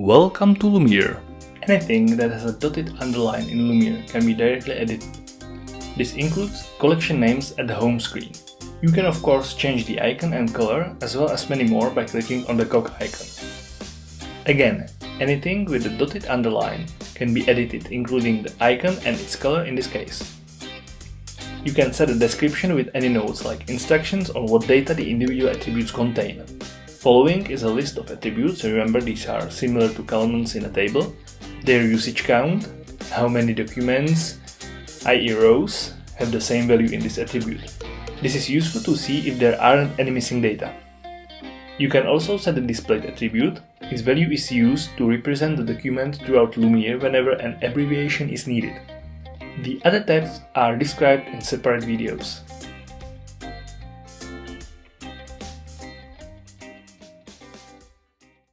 Welcome to Lumiere. Anything that has a dotted underline in Lumiere can be directly edited. This includes collection names at the home screen. You can of course change the icon and color as well as many more by clicking on the cog icon. Again, anything with a dotted underline can be edited including the icon and its color in this case. You can set a description with any notes like instructions on what data the individual attributes contain. Following is a list of attributes, remember these are similar to columns in a table, their usage count, how many documents, i.e. rows, have the same value in this attribute. This is useful to see if there aren't any missing data. You can also set a displayed attribute, its value is used to represent the document throughout Lumiere whenever an abbreviation is needed. The other tabs are described in separate videos.